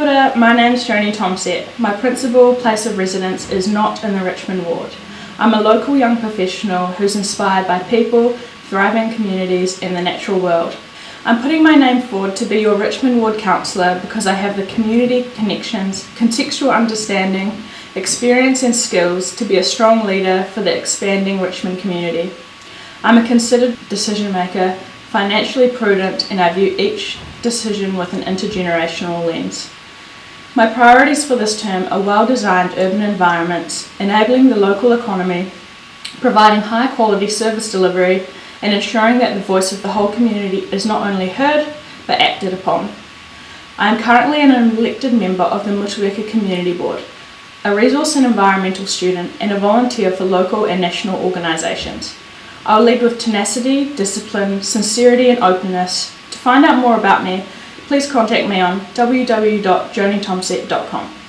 My name is Joni Tomset. My principal place of residence is not in the Richmond ward. I'm a local young professional who's inspired by people, thriving communities and the natural world. I'm putting my name forward to be your Richmond Ward Councillor because I have the community connections, contextual understanding, experience and skills to be a strong leader for the expanding Richmond community. I'm a considered decision maker, financially prudent and I view each decision with an intergenerational lens. My priorities for this term are well-designed urban environments, enabling the local economy, providing high-quality service delivery, and ensuring that the voice of the whole community is not only heard, but acted upon. I am currently an elected member of the Motueka Community Board, a resource and environmental student, and a volunteer for local and national organisations. I'll lead with tenacity, discipline, sincerity and openness. To find out more about me, please contact me on www.jonitomset.com.